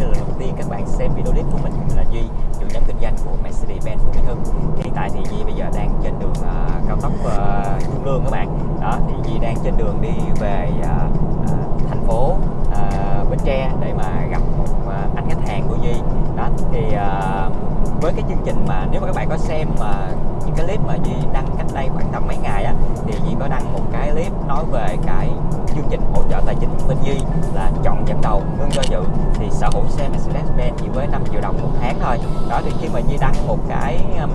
đây là lần đầu tiên các bạn xem video clip của mình mình là Duy chủ nhóm kinh doanh của Mercedes-Benz của Mỹ Hưng hiện tại thì Duy bây giờ đang trên đường uh, cao tốc uh, Trung Lương các bạn. Đó thì Duy đang trên đường đi về uh, uh, thành phố uh, Bến Tre để mà gặp một uh, anh khách hàng của Duy. Đó thì uh, với cái chương trình mà nếu mà các bạn có xem mà những cái clip mà Duy đăng cách đây khoảng tầm mấy ngày á thì Duy có đăng một cái clip nói về cái chương trình hỗ trợ tài chính bên Duy là chọn dẫn đầu ngưng do dự. Thì sở hữu xe Mercedes-Benz chỉ với 5 triệu đồng một tháng thôi. Đó thì khi mà Duy đăng một cái um,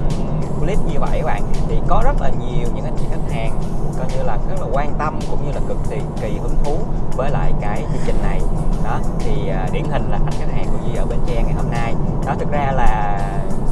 clip như vậy các bạn thì có rất là nhiều những anh chị khách hàng coi như là rất là quan tâm cũng như là cực kỳ kỳ hứng thú với lại cái chương trình này. Đó thì uh, điển hình là anh khách hàng của Duy ở Bến Tre ngày hôm nay. Đó thực ra là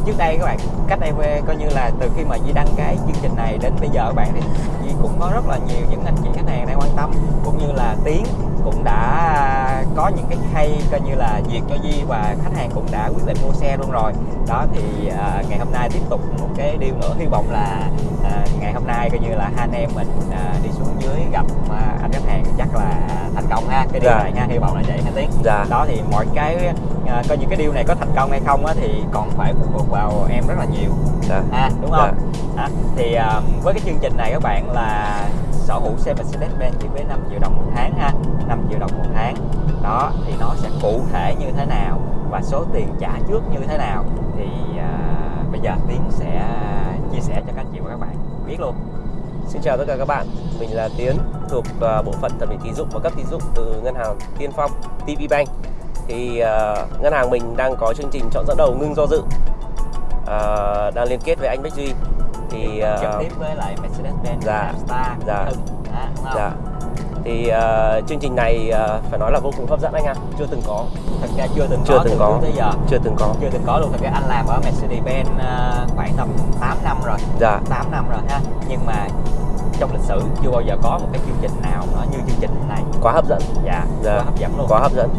trước đây các bạn, cách đây coi như là từ khi mà Duy đăng cái chương trình này đến bây giờ các bạn thì Duy cũng có rất là nhiều những anh chị khách hàng đang quan tâm, cũng như là tiếng cũng đã có những cái hay coi như là duyệt cho Duy và khách hàng cũng đã quyết định mua xe luôn rồi đó thì à, ngày hôm nay tiếp tục một cái điều nữa hy vọng là à, ngày hôm nay coi như là hai anh em mình à, đi xuống dưới gặp à, anh khách hàng chắc là thành công ha cái điều Dạ. này ha hy vọng là vậy ha Tiến Dạ. đó thì mọi cái à, coi như cái điều này có thành công hay không á, thì còn phải phụ thuộc vào em rất là nhiều Dạ. ha đúng không Đó. thì à, với cái chương trình này các bạn là sở hữu xe Mercedes-Benz chỉ với 5 triệu đồng một tháng ha 5 triệu đồng một tháng đó thì nó sẽ cụ thể như thế nào và số tiền trả trước như thế nào thì à, bây giờ Tiến sẽ chia sẻ cho các anh chị và các bạn biết luôn Xin chào tất cả các bạn, mình là Tiến thuộc ờ, bộ phận thẩm định tín dụng và cấp tín dụng từ ngân hàng Tiên Phong, TP Bank. Thì ờ, ngân hàng mình đang có chương trình chọn dẫn đầu ngưng do dự, Ờ, đang liên kết với anh Bách Duy. Thì ờ, trực tiếp với lại Mercedes-Benz dạ, Star dạ. Hưng không? dạ. Thì ờ, chương trình này ờ, phải nói là vô cùng hấp dẫn anh ạ, chưa từng có, thật ra chưa từng chưa có từng từ có, tới giờ. Chưa từng có. chưa từng có luôn. Thật ra anh làm ở Mercedes-Benz à, khoảng tầm 8 năm rồi. Dạ. 8 năm rồi ha. Nhưng mà trong lịch sử chưa bao giờ có một cái chương trình nào nó như chương trình này. Quá hấp dẫn. dạ, Dạ. quá hấp dẫn luôn. Quá hấp dẫn.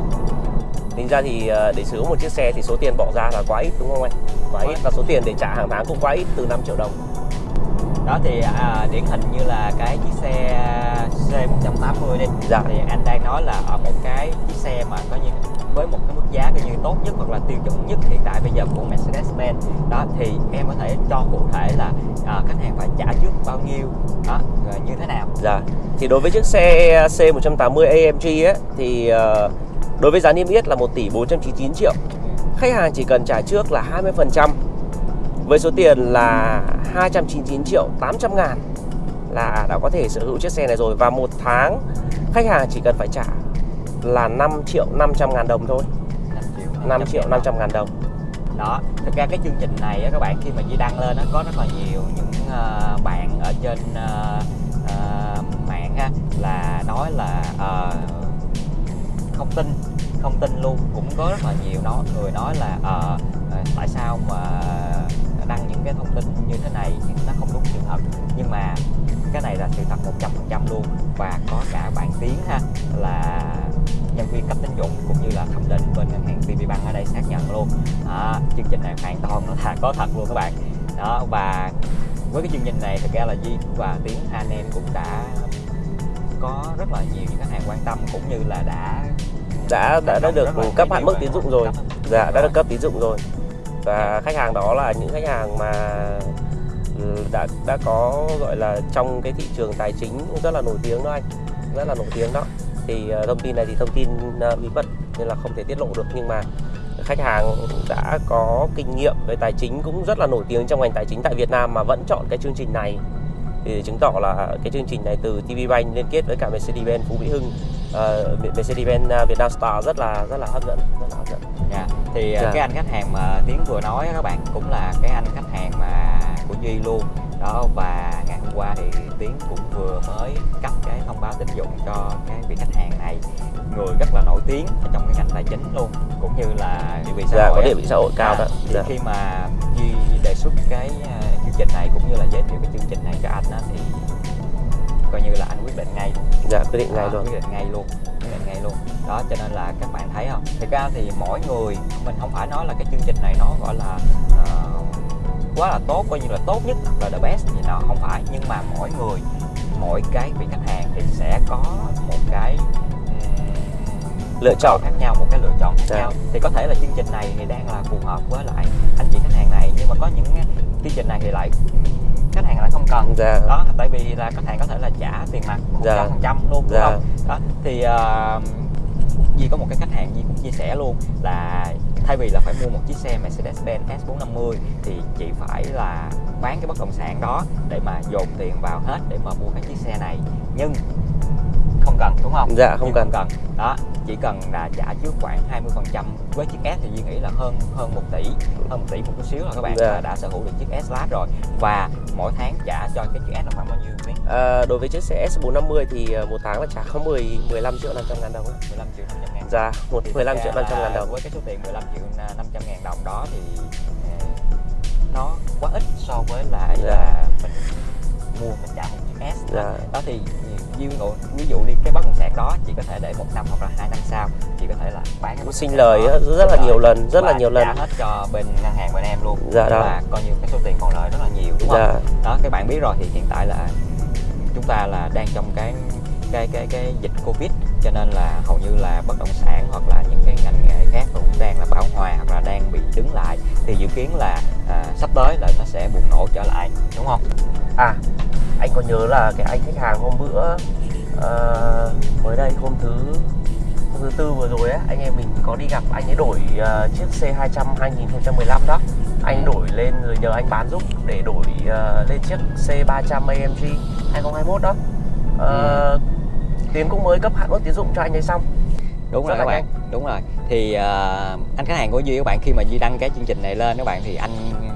Tính ra thì ờ, để sở hữu một chiếc xe thì số tiền bỏ ra là quá ít đúng không anh? Quá ít. và số tiền để trả hàng tháng cũng quá ít từ 5 triệu đồng đó thì à, điển hình như là cái chiếc xe C180 đi. Dạ. thì anh đang nói là ở một cái chiếc xe mà có như với một cái mức giá coi như tốt nhất hoặc là tiêu chuẩn nhất hiện tại bây giờ của Mercedes-Benz. Đó thì em có thể cho cụ thể là à, khách hàng phải trả trước bao nhiêu đó rồi như thế nào. Dạ. Thì đối với chiếc xe C180 AMG ấy thì ờ, đối với giá niêm yết là 1 tỷ 499 triệu. Khách hàng chỉ cần trả trước là 20% với số tiền là 299 triệu 800 ngàn là đã có thể sở hữu chiếc xe này rồi. Và một tháng khách hàng chỉ cần phải trả là 5 triệu 500 ngàn đồng thôi. 5 triệu 5 triệu 500 ngàn đồng. Đó thực ra cái chương trình này á, các bạn khi mà Di đăng lên nó có rất là nhiều những ờ, bạn ở trên uh, uh, mạng ha là nói là uh, không tin không tin luôn. Cũng có rất là nhiều đó người nói là uh, tại sao mà đăng những cái thông tin như thế này thì nó không đúng sự thật nhưng mà cái này là sự thật 100% luôn. Và có cả bạn Tiến ha là nhân viên cấp tín dụng cũng như là thẩm định bên ngân hàng VP Bank ở đây xác nhận luôn. Đó, chương trình này hoàn toàn nó là có thật luôn các bạn. Đó và với cái chương trình này thực ra là Di và Tiến anh em cũng đã có rất là nhiều những khách hàng quan tâm cũng như là đã đã đã, đã được cấp hạn mức tín dụng rồi. dạ đã được cấp tín dụng rồi và khách hàng đó là những khách hàng mà ừ, đã đã có, gọi là, trong cái thị trường tài chính rất là nổi tiếng đó anh rất là nổi tiếng đó. Thì ờ, thông tin này thì thông tin ờ, bí mật nên là không thể tiết lộ được. Nhưng mà khách hàng đã có kinh nghiệm về tài chính cũng rất là nổi tiếng trong ngành tài chính tại Việt Nam mà vẫn chọn cái chương trình này thì chứng tỏ là cái chương trình này từ TV Bank liên kết với cả Mercedes-Benz Phú Mỹ Hưng uh, Mercedes-Benz uh, Việt Nam Star rất là rất là hấp dẫn rất là hấp dẫn Dạ. Thì Dạ. cái anh khách hàng mà Tiến vừa nói các bạn cũng là cái anh khách hàng mà của Duy luôn đó và ngày hôm qua thì Tiến cũng vừa mới cấp cái thông báo tín dụng cho cái vị khách hàng này người rất là nổi tiếng ở trong cái ngành tài chính luôn cũng như là địa vị xã dạ hội có địa vị xã hội cao À, đó thì dạ. khi mà Duy đề xuất cái này cũng như là giới thiệu cái chương trình này cho anh á thì coi như là anh quyết định ngay. Dạ quyết định ngay luôn. quyết định ngay luôn quyết định ngay luôn. Đó cho nên là các bạn thấy không? Thực ra thì mỗi người mình không phải nói là cái chương trình này nó gọi là ờ, quá là tốt coi như là tốt nhất hoặc là the best gì nào không phải. Nhưng mà mỗi người mỗi cái vị khách hàng thì sẽ có một cái lựa chọn khác nhau một cái lựa chọn khác Dạ. nhau thì có thể là chương trình này thì đang là phù hợp với lại anh chị khách hàng này nhưng mà có những chương trình này thì lại khách hàng lại không cần dạ đó tại vì là khách hàng có thể là trả tiền mặt một Dạ. trăm phần trăm luôn đúng Dạ. không đó thì uh, Di có một cái khách hàng Di cũng chia sẻ luôn là thay vì là phải mua một chiếc xe Mercedes-Benz S450 thì chị phải là bán cái bất động sản đó để mà dồn tiền vào hết để mà mua cái chiếc xe này nhưng cần đúng không? Dạ, không cần. không cần đó chỉ cần là trả trước khoảng 20% với chiếc S thì Duy nghĩ là hơn hơn 1 tỷ hơn 1 tỷ một chút xíu là các bạn Dạ. đã sở hữu được chiếc S Class rồi và mỗi tháng trả cho cái chiếc S là khoảng bao nhiêu Tiến? à, đối với chiếc xe S450 thì ờ, một tháng là trả có 10 15 triệu 500 ngàn đồng ạ. 15 triệu 500 ngàn dạ một Thì 15 thực triệu ra 500 ngàn đồng với cái số tiền 15 triệu 500 ngàn đồng đó thì ờ, nó quá ít so với lại Dạ. là mình mua mình trả một chiếc S. Dạ. đó thì ví dụ, ví dụ đi cái bất động sản đó chị có thể để một năm hoặc là hai năm sau chị có thể là bán cái sinh lời đó. rất là nhiều lần rất là nhiều lần. hết cho bên ngân hàng bên em luôn. Dạ đó. là coi như cái số tiền còn lại rất là nhiều đúng không? Dạ. Đó các bạn biết rồi thì hiện tại là chúng ta là đang trong cái cái cái cái dịch covid cho nên là hầu như là bất động sản hoặc là những cái ngành nghề khác cũng đang là bão hòa hoặc là đang bị đứng lại. Thì dự kiến là à, sắp tới là nó sẽ bùng nổ trở lại đúng không à anh có nhớ là cái anh khách hàng hôm bữa ờ, mới đây hôm thứ hôm thứ tư vừa rồi á anh em mình có đi gặp anh ấy đổi ờ, chiếc C200 2015 đó. Anh ấy đổi lên rồi nhờ anh bán giúp để đổi ờ, lên chiếc C300 AMG 2021 đó. Ờ, Tiến cũng mới cấp hạn mức tín dụng cho anh ấy xong. Đúng rồi các bạn đúng rồi. Thì à, anh khách hàng của duy các bạn khi mà duy đăng cái chương trình này lên các bạn thì anh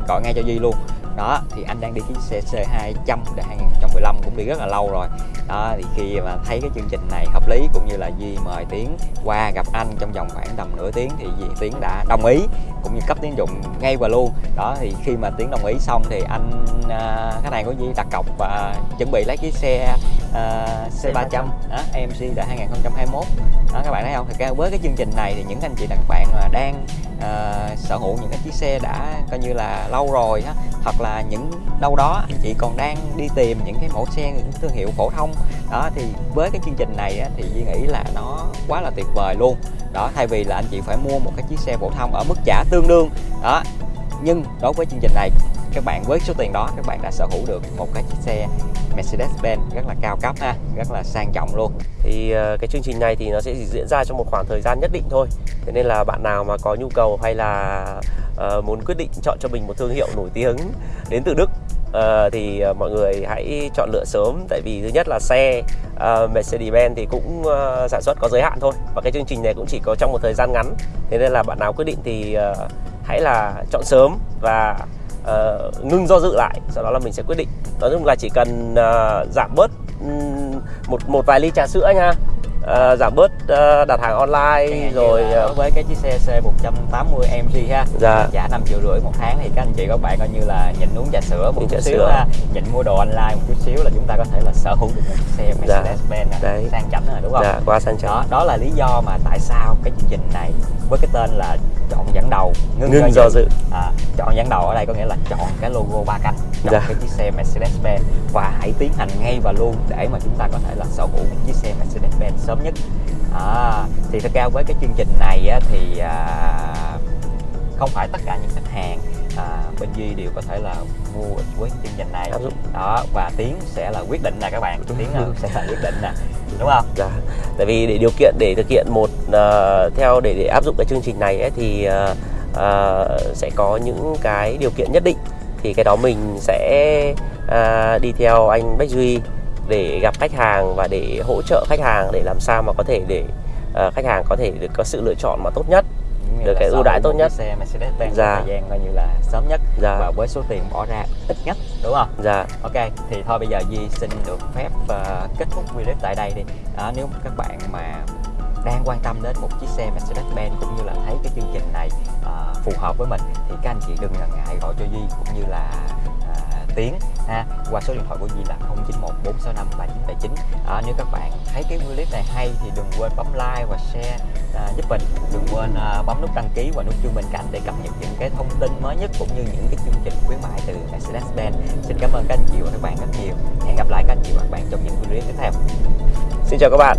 gọi ngay cho duy luôn đó thì anh đang đi cái xe C200 để 2015 cũng đi rất là lâu rồi. Đó thì khi mà thấy cái chương trình này hợp lý cũng như là duy mời tiến qua gặp anh trong vòng khoảng tầm nửa tiếng thì duy tiến đã đồng ý cũng như cấp tín dụng ngay và luôn. Đó thì khi mà tiến đồng ý xong thì anh à, khách hàng của duy đặt cọc và chuẩn bị lấy cái xe à, C300 đó, AMC tại 2021 đó các bạn thấy không? Thì với cái chương trình này thì những anh chị các bạn mà đang ờ, sở hữu những cái chiếc xe đã coi như là lâu rồi á hoặc là những đâu đó anh chị còn đang đi tìm những cái mẫu xe những thương hiệu phổ thông. Đó thì với cái chương trình này á, thì Duy nghĩ là nó quá là tuyệt vời luôn. Đó thay vì là anh chị phải mua một cái chiếc xe phổ thông ở mức trả tương đương. Đó nhưng đối với chương trình này các bạn với số tiền đó các bạn đã sở hữu được một cái chiếc xe Mercedes-Benz rất là cao cấp ha rất là sang trọng luôn. Thì ờ, cái chương trình này thì nó sẽ chỉ diễn ra trong một khoảng thời gian nhất định thôi. Thế nên là bạn nào mà có nhu cầu hay là uh, muốn quyết định chọn cho mình một thương hiệu nổi tiếng đến từ Đức uh, thì uh, mọi người hãy chọn lựa sớm. Tại vì thứ nhất là xe uh, Mercedes-Benz thì cũng uh, sản xuất có giới hạn thôi. Và cái chương trình này cũng chỉ có trong một thời gian ngắn. Thế nên là bạn nào quyết định thì uh, hãy là chọn sớm và uh, ngưng do dự lại sau đó là mình sẽ quyết định. Nói chung là chỉ cần uh, giảm bớt um, một một vài ly trà sữa nha. Ờ, giảm bớt ờ, đặt hàng online rồi đối với cái chiếc xe C180 MG ha dạ. trả 5 triệu rưỡi một tháng thì các anh chị các bạn coi như là nhịn uống trà sữa một chút xíu ha nhịn mua đồ online một chút xíu là chúng ta có thể là sở hữu được một chiếc xe Dạ. Mercedes-Benz nè, Đấy. sang chảnh rồi đúng không? Dạ qua sang trọng đó đó là lý do mà tại sao cái chương trình này với cái tên là chọn dẫn đầu ngưng, ngưng do dự. À, chọn dẫn đầu ở đây có nghĩa là chọn cái logo ba cánh chọn Dạ. cái chiếc xe Mercedes-Benz. Và hãy tiến hành ngay và luôn để mà chúng ta có thể là sở hữu một chiếc xe Mercedes-Benz sớm nhất. À, thì thật ra với cái chương trình này á, thì à, không phải tất cả những khách hàng à, bên Duy đều có thể là mua với chương trình này. Đó và Tiến sẽ là quyết định nè các bạn. Tiến là sẽ là quyết định nè. Đúng không? Dạ. Tại vì để điều kiện để thực hiện một ờ, theo để để áp dụng cái chương trình này ấy, thì ờ, ờ, sẽ có những cái điều kiện nhất định. Thì cái đó mình sẽ à, đi theo anh Bách Duy để gặp khách hàng và để hỗ trợ khách hàng để làm sao mà có thể để ờ, khách hàng có thể được có sự lựa chọn mà tốt nhất Được cái ưu đãi tốt nhất. xe Mercedes-Benz Dạ. trong thời gian coi như là sớm nhất dạ và với số tiền bỏ ra ít nhất đúng không dạ Ok, thì thôi bây giờ Di xin được phép ờ, kết thúc video tại đây đi. Đó, nếu các bạn mà đang quan tâm đến một chiếc xe Mercedes-Benz cũng như là thấy cái chương trình này ờ, phù hợp với mình thì các anh chị đừng ngần ngại gọi cho Di cũng như là à, Tiến ha qua số điện thoại của Di là 0914653979 à, nếu các bạn thấy cái clip này hay thì đừng quên bấm like và share à, giúp mình. Đừng quên à, bấm nút đăng ký và nút chuông bên cạnh để cập nhật những cái thông tin mới nhất cũng như những cái chương trình khuyến mại từ Mercedes-Benz xin cảm ơn các anh chị và các bạn rất nhiều. Hẹn gặp lại các anh chị và các bạn trong những video tiếp theo. Xin chào các bạn.